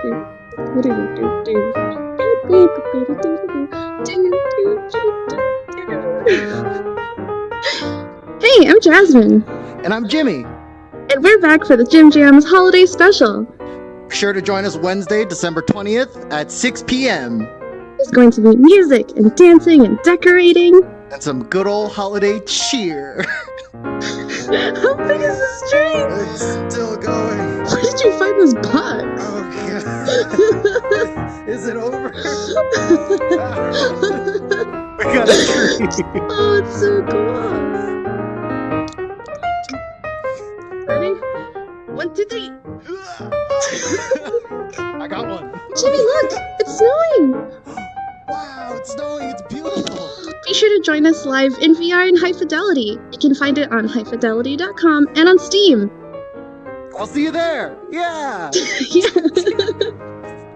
Hey, I'm Jasmine, And I'm Jimmy. and we're back for the Jim Jams Holiday Special. Be sure to join us Wednesday, December 20th at 6 p.m. There's going to be music and dancing and decorating. and some good old holiday cheer. How big is this tree? it's still going. Where did you find this. Is it over? we got a tree. oh, it's so cool. Ready? One, two, three. I got one. Jimmy, look! It's snowing! Wow, it's snowing. It's beautiful. Be sure to join us live in VR in High Fidelity. You can find it on highfidelity.com and on Steam. I'll see you there. Yeah. yeah.